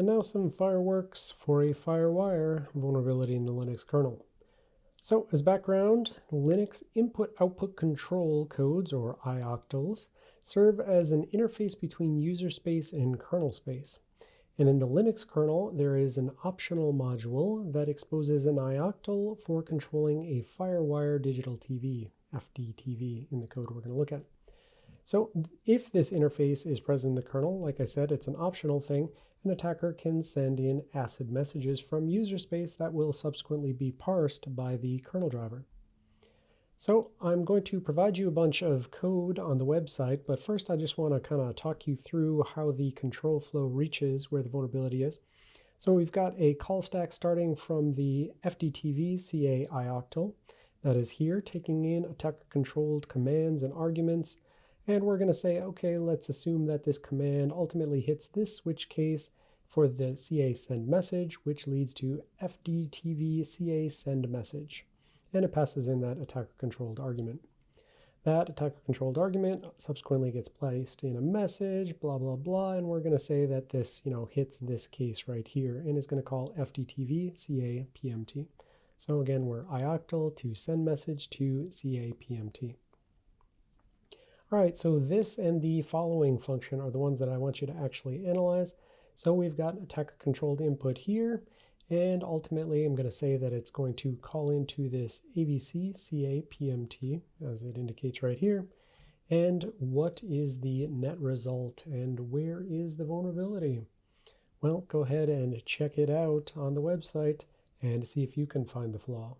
And now some fireworks for a FireWire vulnerability in the Linux kernel. So as background, Linux input-output control codes, or ioctls, serve as an interface between user space and kernel space. And in the Linux kernel, there is an optional module that exposes an ioctl for controlling a FireWire digital TV, FDTV in the code we're going to look at. So if this interface is present in the kernel, like I said, it's an optional thing, an attacker can send in ACID messages from user space that will subsequently be parsed by the kernel driver. So I'm going to provide you a bunch of code on the website, but first I just want to kind of talk you through how the control flow reaches where the vulnerability is. So we've got a call stack starting from the FDTV CA ioctl that is here, taking in attacker-controlled commands and arguments and we're going to say, okay, let's assume that this command ultimately hits this switch case for the CA send message, which leads to FDTV CA send message. And it passes in that attacker controlled argument. That attacker controlled argument subsequently gets placed in a message, blah, blah, blah. And we're going to say that this, you know, hits this case right here and is going to call FDTV CA PMT. So again, we're ioctl to send message to CA PMT. All right, so this and the following function are the ones that I want you to actually analyze. So we've got attacker controlled input here, and ultimately I'm going to say that it's going to call into this AVC CA PMT, as it indicates right here. And what is the net result, and where is the vulnerability? Well, go ahead and check it out on the website and see if you can find the flaw.